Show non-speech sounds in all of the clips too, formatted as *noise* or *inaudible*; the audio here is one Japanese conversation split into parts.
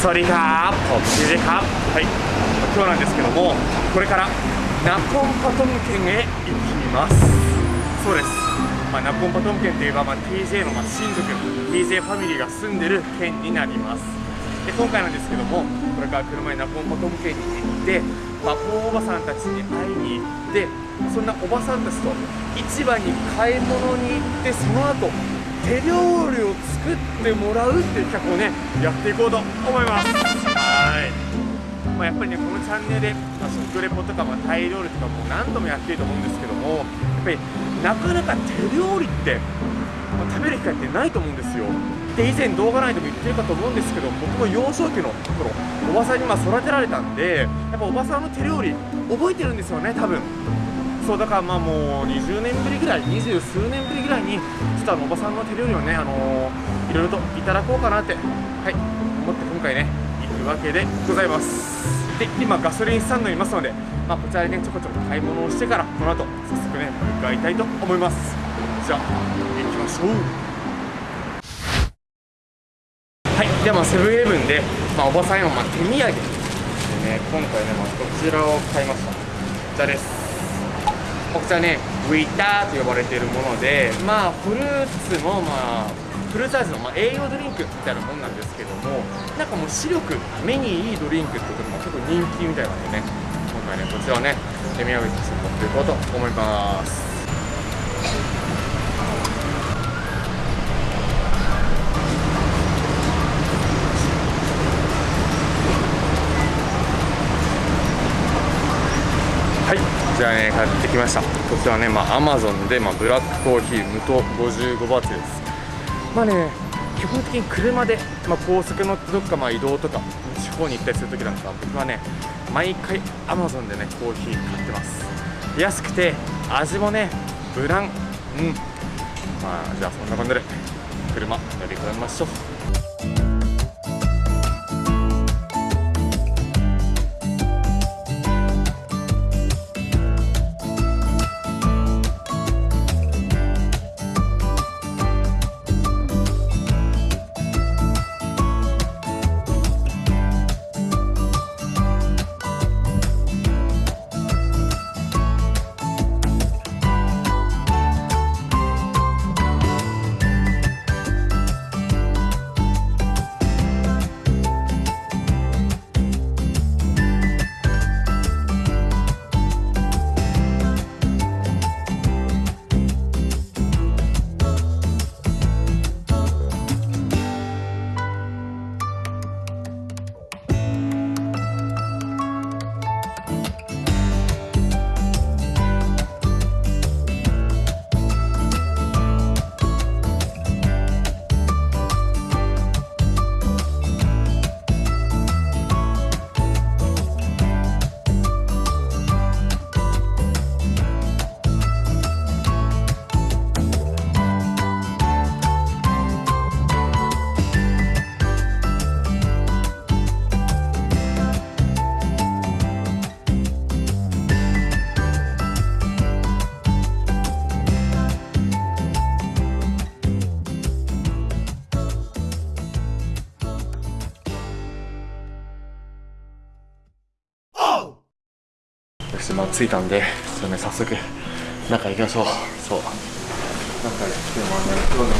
สวัสดีครับผมชิเครับはい今日なんですけどもこれからナコンパトム県へ行きますそうです、まあ、ナコンパトム県といえば、まあ、TJ のまあ親族 TJ ファミリーが住んでる県になりますで今回なんですけどもこれから車にナコンパトム県に行ってマポーおばさんたちに会いに行ってそんなおばさんたちと市場に買い物に行ってその後 手料理を作ってもらうっていう企画をねやっていこうと思います。はい、まあ、やっぱりねこのチャンネルで、まあ、食レポとか、まあ、タイ料理とかも何度もやってると思うんですけどもやっぱりなかなか手料理って、まあ、食べる機会ってないと思うんですよ。で以前動画内でも言ってるかと思うんですけど僕も幼少期の頃おばさんにまあ育てられたんでやっぱおばさんの手料理覚えてるんですよね多分そうだからまあもう20年ぶりぐらい二十数年ぶりぐらいにちょっとあのおばさんの手料理をねあのー、いろいろといただこうかなってはい思って今回ね行くわけでございます。で今ガソリンスタンドにいますので、まあ、こちらでねちょこちょこ買い物をしてからこの後早速ね向かいたいと思います。じゃあ行きましょう。はいではセブンイレブンで、まあ、おばさんへのまあ手土産でね。今回ね、まあ、こちらを買いました。こちらです。こちらねウィターと呼ばれているものでまあフルーツもまあフルーツ味の、まあ、栄養ドリンクみたいなもんなんですけどもなんかもう視力目にいいドリンクってことも結構人気みたいなんでね今回ねこちらをね手土産として持っていこうと思います。はいじゃあね買ってきました。こちらねまあアマゾンで、まあ、ブラックコーヒー無糖55バーツです。まあね基本的に車で、まあ、高速乗ってどっかまあ移動とか地方に行ったりするときなんか僕はね毎回アマゾンでねコーヒー買ってます。安くて味もねブランうん。まあじゃあそんな感じで車乗り込みましょう。着いたんでちょっとね早速中行きましょうそう中行ってまあね今日ね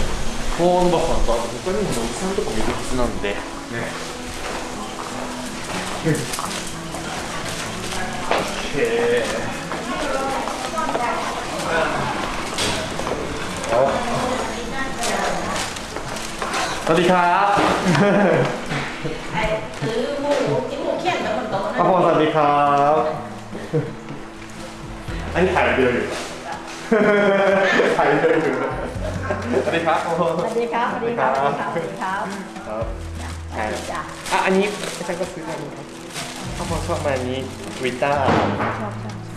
コーンバさんとあと他にもねおじさんとかもいるはずなんでねへえสวัสดีครับ ไอ้ถือหมูกินหมูเขี้ยนกับคนโตนะ ป้าพรสวัสดีครับ อันนี้ถ่ายเดือนอยู่ถ่ายเดือนอยู่สวัสดีครับป้าพรสวัสดีครับสวัสดีครับสวัสดีครับสวัสดีครับครับสวัสดีจ้ะอะอันนี้อาจารย์ก็ซื้อมานี้ครับป้าพรชอบมาอันนี้วิต้าชอบ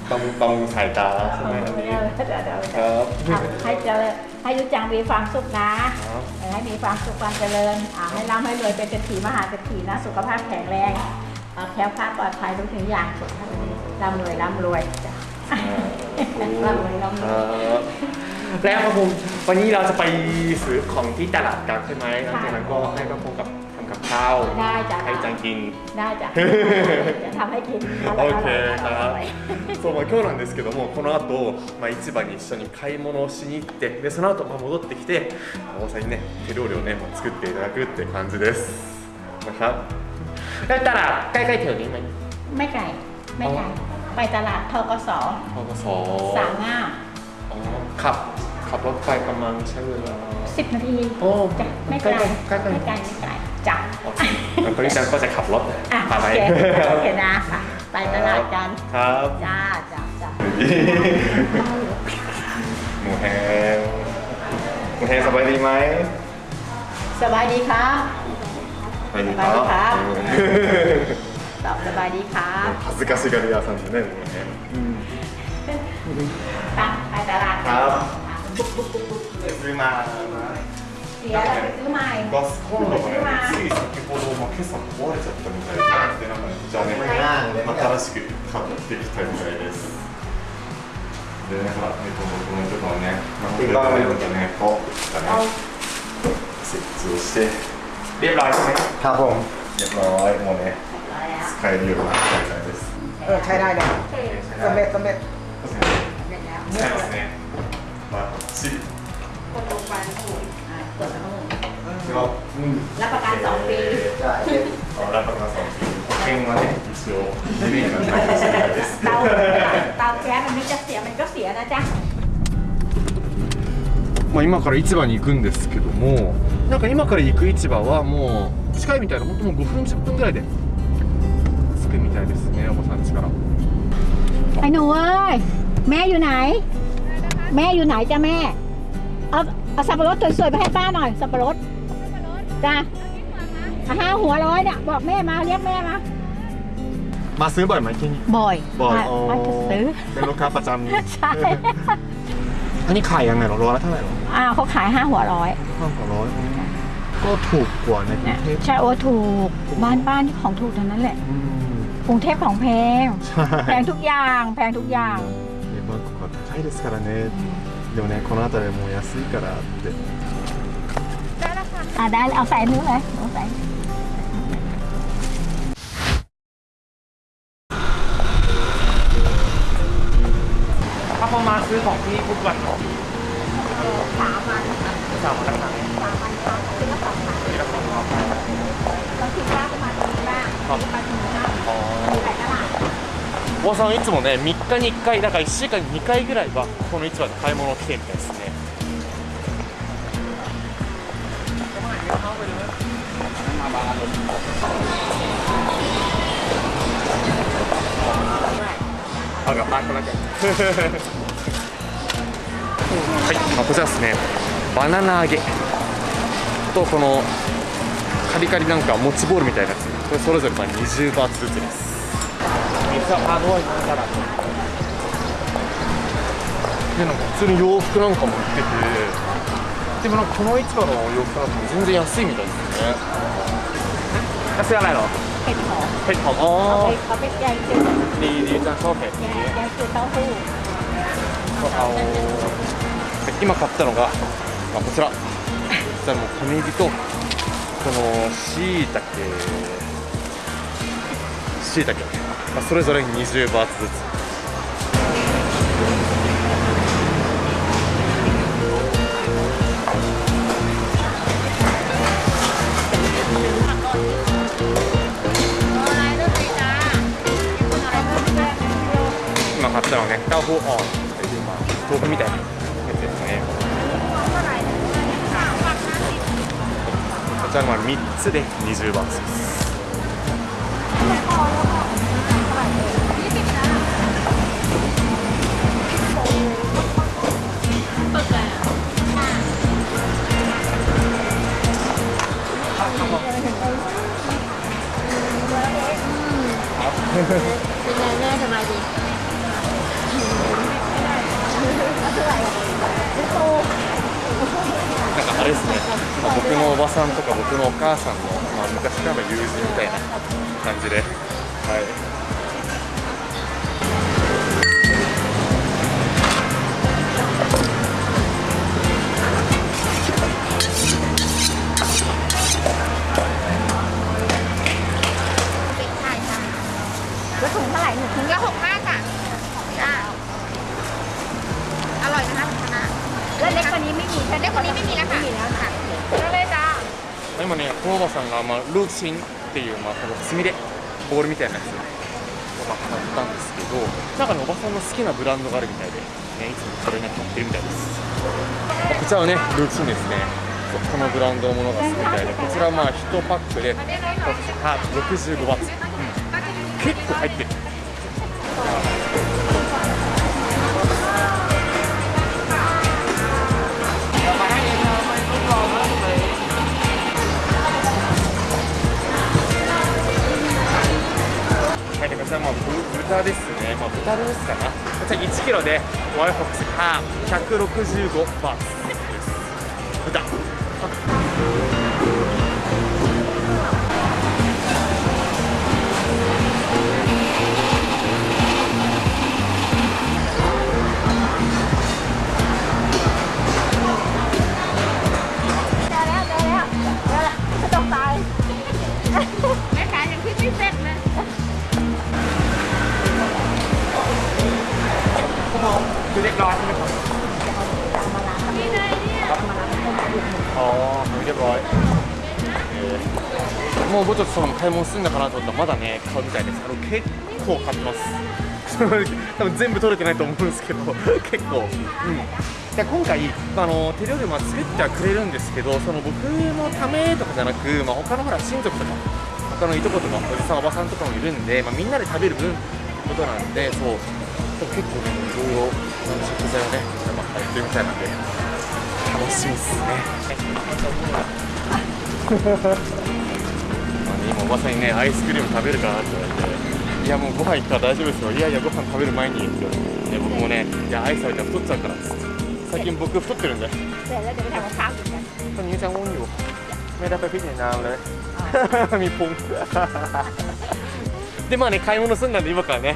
ชอบบำบำรุงสายตาใช่ไหมอันนี้เดี๋ยวเดี๋ยวเดี๋ยวครับอะให้เจริญให้ยุจังมีความสุขนะครับให้มีความสุขความเจริญอ่าให้ร่ำให้รวยเป็นเศรษฐีมหาเศรษฐีนะ สุขภาพแข็งแรงอ่าแคล้วคลาดปลอดภัยทุกสิ่งอย่างสุขภาพดีร่ำรวยร่ำรวยจ้ะ ร่ำรวยร่ำร ค วย รับแล้วครับผมวันนี้เราจะไปซื้อของที่ตลาดกันใช่ไหมหลังจากนั้นก็ให้พระพงกับทำ กับข้าว ได้จ้ะ ให้จังกิน ได้จ้ะจะทำให้กิน オッケーอร่อย そう、まあ、今日なんですけどもこの後、まあ市場に一緒に買い物をしに行ってでその後、まあ戻ってきて大さんにね手料理をねまあ作っていただくって感じですนะครับだったらใกล้ๆแถวนี้ไหม ไม่ไกลไม่ไกล ไปตลาดทกสพกสสามงามอ๋อขับขับรถไปประมาณใช้เวลาสิบนาทีโอ้จ้ะไม่ไกลใกล้ๆไม่ไกลไม่ไกลจ้ะโอเคงั้นคนที่จังก็จะขับรถอะพาโอไปเคโอเคนะค่ะไปตลาดกันครับจ้าจ้าจ้าหมูแฮมหมูแฮมสบายดีไหมสบายดีครับสบายดีสบายดีครับ อืม ตอบสบายดีครับ 恥ずかしがり屋さんですねหมูแฮม ไปไปตลาด ค กัน รับ อ่ะ ซื้อมา เสียแล้วไปซื้อใหม่ ガスコンロがね、つい先ほど、まあ、今朝壊れちゃったみたいで、でなんかね、じゃあね、新しく買ってきたみたいです。でね、ほら、ね、このこのところね、まあ、これからね、ね、こう、だ เอา ね、設置をして、เรียบร้อยใช่ไหม ครับผม เรียบร้อยもうね、 使えるようになったみたいです。 เออใช้ได้เลยสำเร็จสำเร็จ 使えますね。まあ、こっち。 คนลงไปถูกอ่ะกดแล้ว では、うん。 รับประกันสองปี ใช่ あ、ラパカさん、保険はね、一応、リベンがないかもしれないです。 เตาเตาแก๊สมันไม่จะเสียมันก็เสียนะจ๊ะ まあ、今から市場に行くんですけどもなんか今から行く市場はもう近いみたいな本当もう5分10分ぐらいで着 くみたいですねおばさん家から ไอ้หนูเอ้ยแม่อยู่ไหน แม่อยู่ไหนจ้ะแม่ เอาเอาสับปะรดสวยๆไปให้ป้าหน่อย สับปะรดจ้ะอ่ะห้าหัวร้อยเนี่ยบอกแม่มาเรียกแม่มา มาซื้อบ่อยไหมที่นี่ บ่อย บ่อย ป้า อ๋อ ป้าจะซื้อ เป็นลูกค้าประจำ ใช่ อันนี้ขายยังไงหรอโลละเท่าไหร่หรอ อ่าเขาขายห้าหัวร้อย ห้าร้อยก็ถูกกว่าในกรุ เนี่ ง ย เทพ ใช่โอ้ถูกบ้านป้านี่ของถูกทั้งนั้นแหละ อืม กรุงเทพของแพง ใช่ แพงทุกอย่าง แพงทุกอย่าง ねバンコクは高いですからねでもねこの辺りはもう安いからって อ่าได้เลยเอาใส่นู้นเลยเอาใส่ ถ้าพอมาซื้อของที่ทุกวันเ おばさんいつもね3日に1回だから1週間に2回ぐらいはこの市場で買い物を来てみたいですね。歯がパンクなきゃはい、まあ、こちらですね。バナナ揚げ。とこのカリカリなんかモッチボールみたいなやつ。これそれぞれまあ20バーツずつです。水はハードワインだからでなんか普通に洋服なんかも売っててでもなんかこの市場の洋服なんかも全然安いみたいですね安いอะไรหรอ เห็ดหอม เห็ดหอมอ๋อ เขาไปเขาไปแกงจืด ดีดีจังชอบเห็ด แก นี้ งแกงจืดเต้าหู้ あの今買ったのが、まあ、こちらこちらの小ネギとこのしいたけしいたけ、 まあ、それぞれ20バーツずつ。買ったのねタオフォーオンっていう、まあ、豆腐みたいなやつですね。こちらのは3つで20バーツです。เป็นไงแม่สบายดี なんかあれですね、まあ僕のおばさんとか僕のお母さんの、まあ、昔からの友人みたいな感じで、はい、 หนึ่งถุงละหกห้าจ้ะจ้าอร่อยนะคะคณะแล้วเล็กกว่านี้ไม่มีเล็กกว่านี้ไม่มีแล้วค่ะไม่มีแล้วค่ะ今ね、さんが、まあ、ルーチンっていう、まあ、この墨でボールみたいなやつを、まあ、買ったんですけど中におばさんの好きなブランドがあるみたいで、ね、いつもそれに買ってるみたいです、こちらはね、ルーチンですね。このブランドのものが好きみたいでこちらまあ1パックで65バツ、うん、結構入ってる。はい、でこちらまあ豚ですね、まあ、豚ロースかな。こちら1キロでワイフォックス165バーツ。 คือเรียบร้อยใช่ไหมครับ นี่เลยเนี่ย ああ、รียบร้อยもうぼちょっとその買い物するんだかなと思ったらまだね買うみたいですあの結構買ってます*laughs* 多分全部取れてないと思うんですけど*laughs* 結構うんで今回あの手料理も作ってはくれるんですけどその僕のためとかじゃなく、まあ、他のほら親族とか他のいとことかおじさんおばさんとかもいるんで、まあ、みんなで食べる分ってことなんでそう 結構ねいろいろ食材をねまあやってるみたいなんで楽しみっすね。*laughs* まあね今おばさんにねアイスクリーム食べるかなって言われていやもうご飯行くから大丈夫ですよいやいやご飯食べる前にって言われてで僕もねいやアイス食べたら太っちゃうからっつって最近僕太ってるんで เสร็จแล้วเดี๋ยวไปทำกับข้าวกินกัน ตอนนี้จะง่วงอยู่ไม่ได้*laughs* ไปพิจารณาเลยมีพุงで*laughs* まあね買い物すんなんで今からね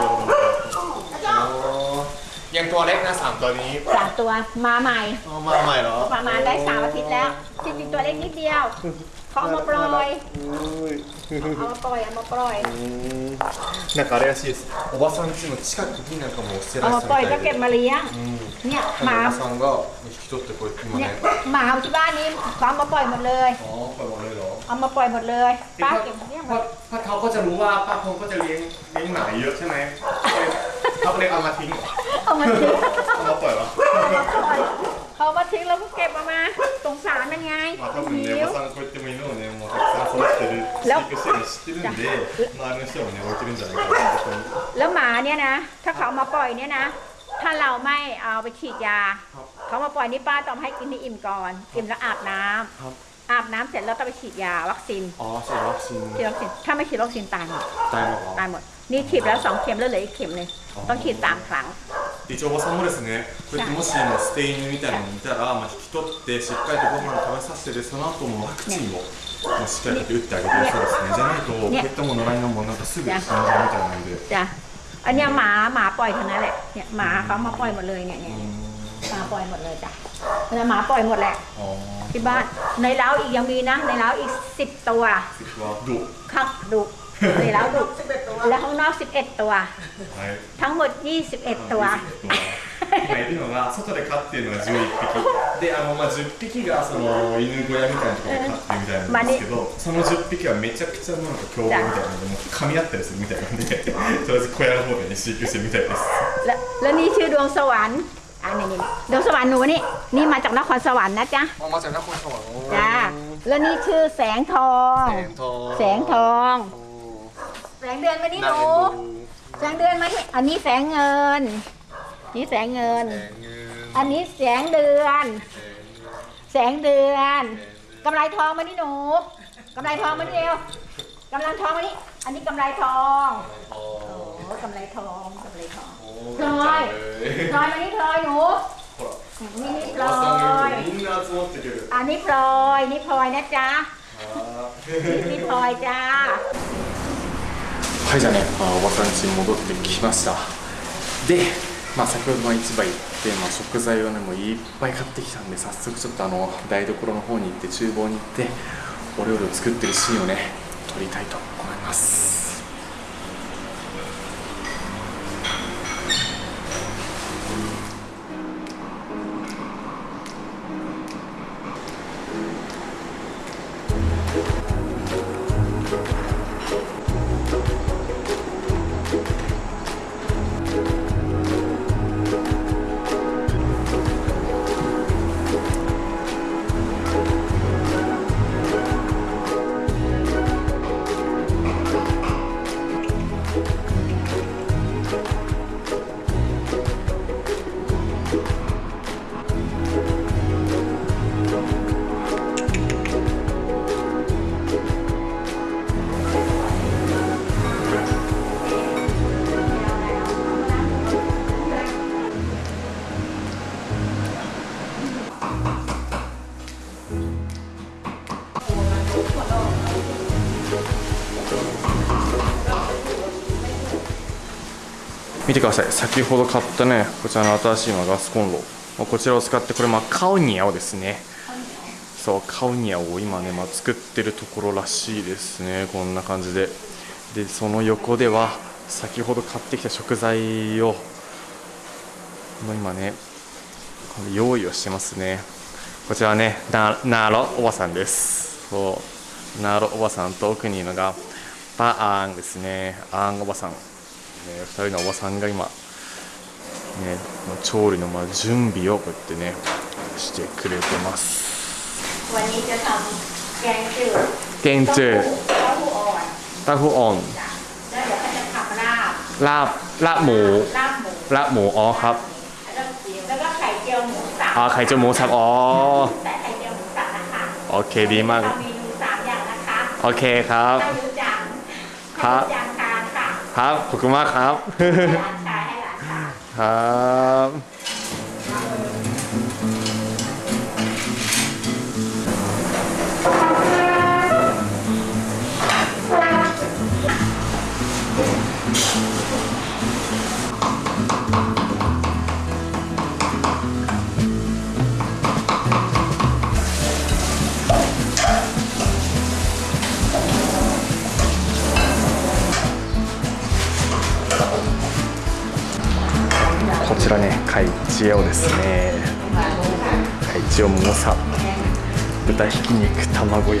ตัวเล็กนะสามตัวนี้ สามตัวมาใหม่ มาใหม่เหรอ ประมาณได้สามอาทิตย์แล้วจริงๆตัวเล็กนิดเดียวเขาเอามาปล่อยเอามาปล่อยเอามาปล่อย なんかあれらしいですおばさん家の近くになんかもう捨て เอา ら มา れて ปล่อย た ก็ みた เก็ い บ で มาเลี้ยงเนี่ยหมา おばさんが引き取ってこうやって今 เนี่ย ね หมาที่บ้านนี้เขาเอามาปล่อยหมดเลย อ๋อปล่อยหมดเลยเหรอ เอามาปล่อยหมดเลยป้าเก็บเนี่ยหม เพราะ ด เพราะเขาก็จะรู้ว่าป้าพงก็จะเลี้ยงเลี้ยงหมาเยอะใช่ไหมเขาก็เลยเอามาทิ้ง เอามาทิ้ง เอามาปล่อยเหรอ เอามาปล่อยเขามาทิ้งแล้วก็เก็บมามาสงสารมันไง まあ多分ね、หิว おばさんこうやっても犬をね、もうたくさん育ててる、แล้ว 飼育してるの知ってるんで、周りの人もね、置いてるんじゃないかなってここに。 แล้วหมาเนี่ยนะ ถ้าเขาเอามาปล่อยเนี่ยนะ ถ้าเราไม่เอาไปฉีดยา เขามาปล่อยนี่ป้าต้องให้กินให้อิ่มก่อน อิ่มแล้วอาบน้ำ ครับ อาบน้ำเสร็จแล้วต้องไปฉีดยาวัคซีน ああ、そう、ワクチン ฉีดวัคซีน ถ้าไม่ฉีดวัคซีนตายหมด 大の ตายหมด นี่ฉีดแล้วสองเข็มแล้วเหลืออีกเข็มหนึงต้องฉีดสามครั้ง 一応おばさんもですね、こうやってもし今捨て犬みたいなのいたら、まあ、引き取ってしっかりとご飯食べさせてでその後もワクチンを、まあ、しっかりと打ってあげてるそうですねじゃないとこういったもの野良犬もなんかすぐ死んじゃうみたいなんで จ้ะ อันเนี้ยหมาหมาปล่อยทั้งนั้นแหละ เนี่ยหมาเขามาปล่อยหมดเลยเนี่ยเนี่ยเนี่ยหมาปล่อยหมดเลยจ้ะแล้วหมาปล่อยหมดแหละ あ ที่บ้าน ในเล้าอีกยังมีนะ ในเล้าอีกสิบตัว あはどう ครับดุ ในเล้าดุแล้วข้างนอกสิบเอ็ดตัว はい ทั้งหมด 21 ตัว 今いるのが外で飼ってるのが11匹であの、まあ、10匹がその犬小屋みたいなところで飼ってるみたいなんですけど、その10匹はめちゃくちゃなんか凶暴みたいなのでもう噛み合ったりするみたいなんでとりあえず小屋の方でね飼育してるみたいです และแล้วนี่ชื่อดวงสวรรค์อันนี้นี่ดวงสวรรค์หนูนี่ นี่มาจากนครสวรรค์นะจ๊ะ มาจากนครสวรรค์ จ้า แล้วนี่ชื่อแสงทอง แสงทอง แสงทอง แสงเดือนมานี่หนูแสงเดือนมานี่อันนี้แสงเงิน นี่แสงเงิน อันนี้แสงเดือน แสงเดือนกำไรทองมานี่หนูกำไรทองมานี่เอวกำลังทองมานี่อันนี้กำไรทองโอ้กำไรทองกำไรทองพลอยพลอยมานี่พลอยหนูนี่นี่พลอยอันนี้พลอยนี่พลอยนะจ๊ะนี่พลอยจ้า はいじゃあね、あ、おばさん家に戻ってきました。で、まあ、先ほどまあ市場行って、まあ、食材をねもういっぱい買ってきたんで早速ちょっとあの台所の方に行って厨房に行ってお料理を作ってるシーンをね撮りたいと思います。てください。先ほど買ったねこちらの新しいガスコンロ。まこちらを使ってこれまあカウニアをですね。そうカウニアを今ね、まあ、作ってるところらしいですね。こんな感じで。でその横では先ほど買ってきた食材を今ね用意をしてますね。こちらはねなナーロおばさんです。そうナーロおばさんと奥にいるのがパアーンですね。アーンおばさん、ね、2人のおばさんが今ね調理のまあ準備をこうやってねしてくれてます วันนี้จะทำแกงจืด แกงจืด เต้าหู้อ่อน เต้าหู้อ่อน จ้ะแล้วเดี๋ยวเขาจะทำลาบ ลาบลาบหมู ลาบหมู ลาบหมูอ๋อครับ แล้วก็แล้วก็ไข่เจียวหมูสับ อ๋อไข่เจียวหมูสับอ๋อ แต่ไข่เจียวหมูสับนะคะ โอเคดีมาก ทำเมนูสามอย่างนะคะ โอเคครับ ให้รู้จัง ครับ ให้รู้จังทาน ค่ะครับขอบคุณมากครับ ให้หลานชายให้หลานชายครับ 肉卵焼き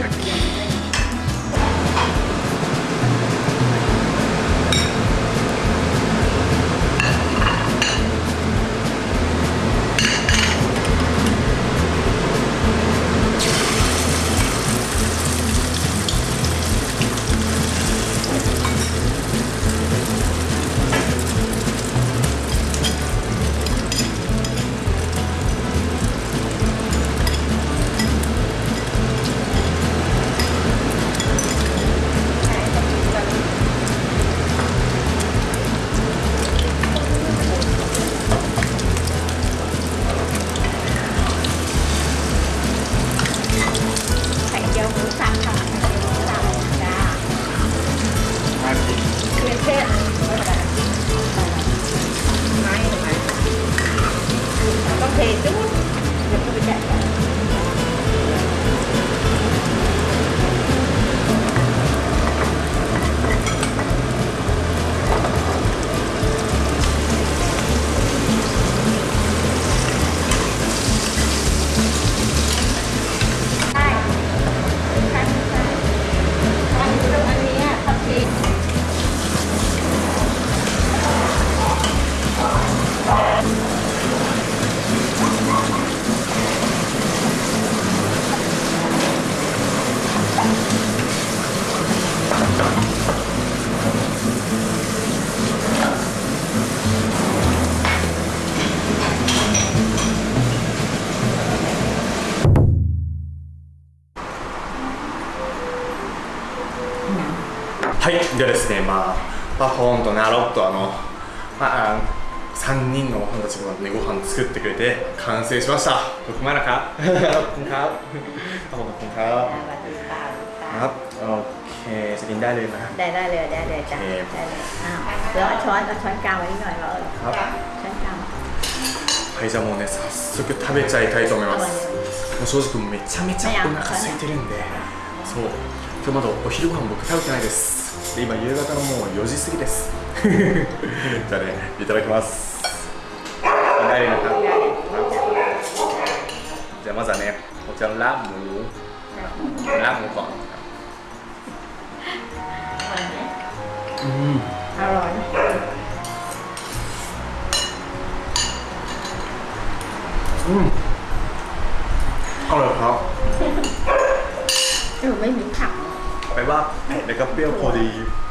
ได้เลยจ้ะ โอเค ได้เลยอ้าวแล้วเอาช้อนเอาช้อนกลางไว้นิดหน่อยเราเออ ครับ ช้อนกลาง はいじゃあもうね早速食べちゃいたいと思いますもう正直めちゃめちゃお腹空いてるんでそう今日まだお昼ご飯僕食べてないですで今夕方のもう4時過ぎですじゃあねいただきますกินได้เลยนะครับじゃあまずはねこちらのラーหมูラーหมู อนครับอืม อร่อยนะ อืมอร่อยครับ เออไม่มีผัก ไปว่าเผ็ดแล้วก็เปรี้ยวพอดี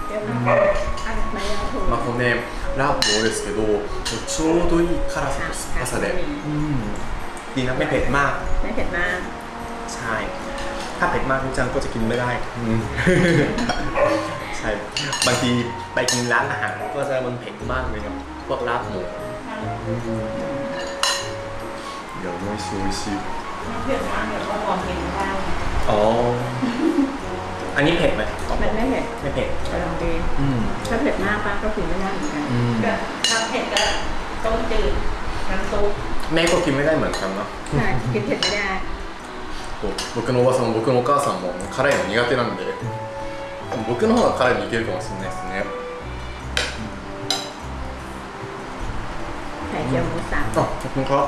เปรี้ยวมากอ่ะไม่เอาถูก まあこのねラーメンですけどちょうどいい辛さと酸っぱさでうんดีนะไม่เผ็ดมาก ไม่เผ็ดมาก ใช่ ถ้าเผ็ดมากคุณจังก็จะกินไม่ได้อืม ใช่ บางทีไปกินร้านอาหารก็จะมันเผ็ดมากเลยครับพวกลาบหมูเดี๋ยวไม่ชิวชิ เผ็ดมากเดี๋ยวก็มองกินได้ อ๋อ อันนี้เผ็ดไหม มันไม่เผ็ด ไม่เผ็ด กำลังดี อืม ถ้าเผ็ดมากป้าก็กินไม่ได้เหมือนกัน อืม ถ้าเผ็ดก็ต้มจืดน้ำซุป แม่ก็กินไม่ได้เหมือนกันนะ ใช่กินเผ็ดไม่ได้ そう僕のおばさんも僕のお母さんも辛いの苦手なんで 僕の方が辛いのいけるかもしれないですね ไข่เจียวหมูสับ あขอบคุณครับ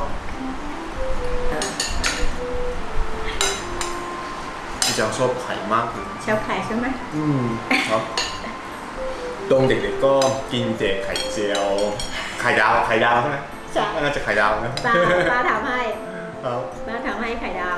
เออ พี่จังชอบไข่มากเลย ชอบไข่ใช่ไหม อืมครับตรงเด็กๆก็กินแต่ไข่เจียวไข่ดาวไข่ดาวใช่ไหม ใช่ น่าจะไข่ดาวนะ ป้าป้าทำให้ ครับ ป้าทำให้ไข่ดาว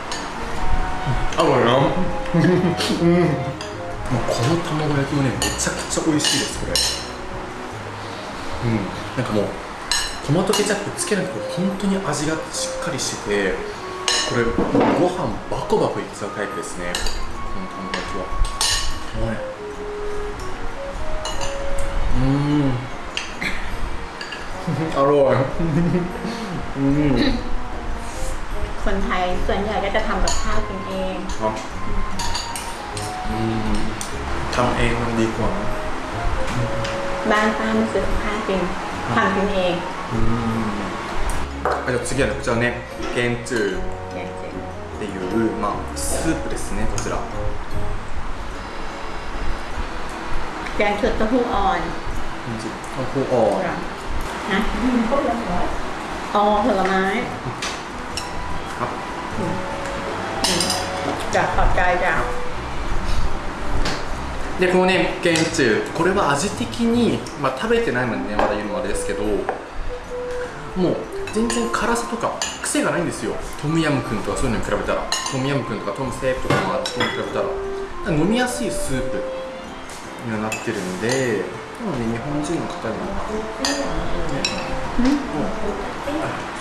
あのよ。う *laughs* んもうこの卵焼きもねめちゃくちゃ美味しいですこれ。うん。なんかもうトマトケチャップつけなくても本当に味がしっかりしててこれご飯バコバコいっちゃうタイプですね。この卵焼きは。うん。*laughs* あろい *laughs* うん。 คนไทยส่วนใหญ่ก็จะทำกับข้าวกินเอง ครับอืมทำเองมันดีกว่านะ บ้านป้าไม่ซื้อกับข้าวกินทำกินเอง อืมあじゃあ次はねこちらねゲンチュー แกงเจง っていう、まあ、スープですねこちら แกงเผือกเต้าหู้อ่อน ข้าวโพดอ่อน นะอ๋อผลไม้ でこのねケンチュこれは味的に、まあ、食べてないもんねまだ言うのはですけど。もう全然辛さとか癖がないんですよ。トムヤムクンとかそういうのに比べたら。トムヤムクンとかトムセープとかのとに比べたら。飲みやすいスープにはなってるんで。なので日本人の方にも、ね。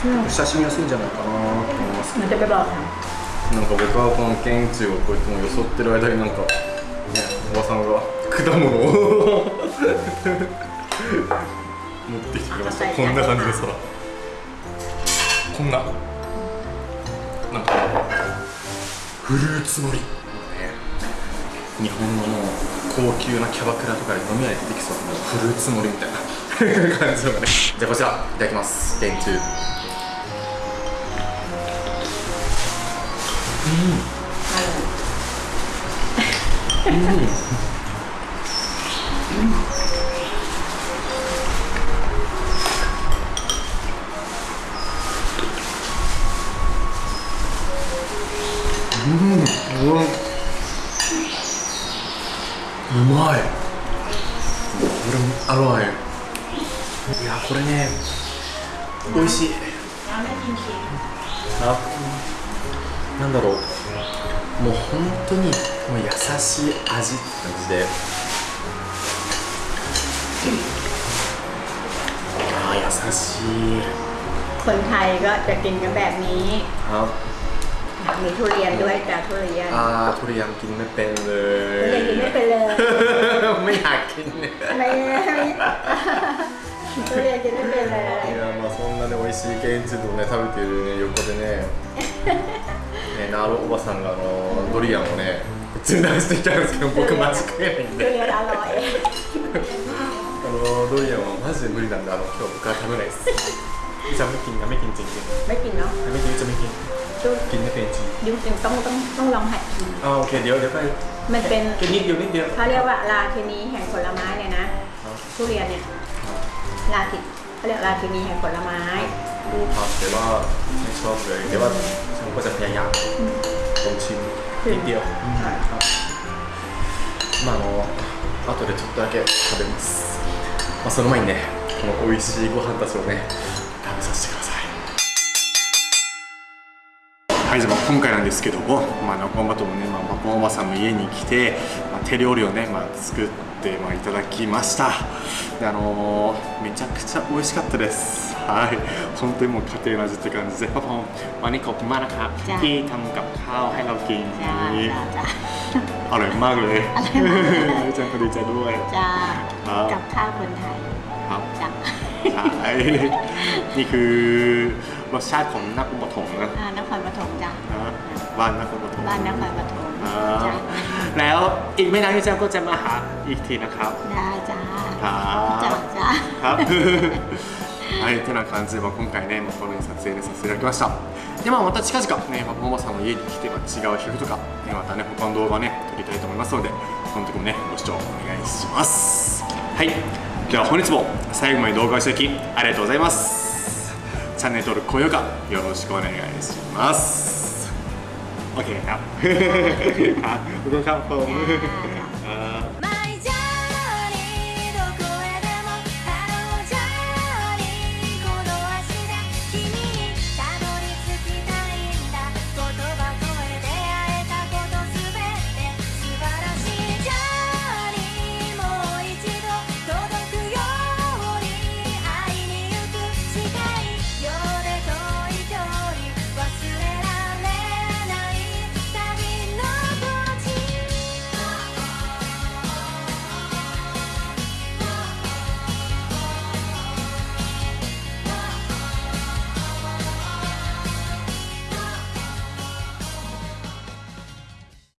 うん、親しみやすいんじゃないかなと思いますけど。なんか僕はこの県宇をこうやってもよそってる間になんかねおばさんが果物を持ってきてくれました。こんな感じでさこんななんかフルーツ盛り、日本のもう高級なキャバクラとかで飲みいで出てきそうなフルーツ盛りみたいな感じのね。じゃあこちらいただきます。県中ンチューうわうまいこれアロアいやこれね美味しいあなんだろう もう本当にもう優しい味って感じでああ優しい คนไทยก็จะกินกันแบบนี้ ครับ มีทุเรียนด้วยจ้ะทุเรียน อ่าทุเรียนกินไม่เป็นเล ทุ ย เรียนกินไม่เป็นเลย ไม่อยากกินเนี่ย ไม่ทุเรียนกินไม่เป็นเลย いやまあそんなね美味しいケンチドをね食べてるね横でね ねナロおばさんがあのドリアンをね中断してきたんですけど僕間違えないん ทุ で เรียนอร่อย あのドリアンはマジで無理なんであの今日僕は食べないですじゃあメキンやメキンちんきん ไม่กินเนาะ メキンじゃメキン ดู กินไม่เป็นจริง ดูจริงต้องต้องต้องลองหัดกิน อ่าโอเคเดี๋ยวเดี๋ยวไป มันเป็น แค่นิดเดียวนิดเดียว เขาเรียกว่าราชินีแห่งผลไม้เลยนะทุเรียนเนี่ยราชิเขาเรียกราชินีแห่งผลไม้ รู้ครับแต่ว่าไม่ชอบเลยแต่ว่าฉันก็จะพยายามลองชิมนิดเดียวครับまああの後でちょっとだけ食べますまあその前にねこの美味しいご飯たちをね食べさせてくださいはい、じゃあ今回なんですけども、まあ、中本のね、まあ、パパおばさんの家に来て、まあ、 手料理をね、まあ、作って、まあ、いただきましたであのーめちゃくちゃ美味しかったですはい本当にもう家庭の味って感じでパパもวันนี้ขอบคุณมากนะครับ จ้ะ ที่ทำกับข้าวให้เรากิน จ้าจ้าจ้า อร่อยมากเลยอาจารย์ก็ดีใจด้วย จ้า ครับ กับข้าวคนไทย ครับ จ้า ใช่นี่คือรสชาติของนักปฐมนะ อ่านครปฐมจ้า นะบ้านนักปฐม บ้านนครปฐม อ่า จ้า แล้วอีกไม่นานพี่แจ้งก็จะมาหาอีกทีนะครับ ได้จ้า ครับ จ้าจ้า ครับ はい、てな感じで、まあ、今回ね、まあ、このように撮影でさせていただきました。で、まあ、また近々ね、パパママさんの家に来て、まあ、違う皮膚とか、ね、またね、他の動画ね、撮りたいと思いますので、この時もね、ご視聴お願いします。はい、では本日も最後まで動画をいただきありがとうございます。チャンネル登録、高評価、よろしくお願いします。 OK ครับครับขอบคุณครับผม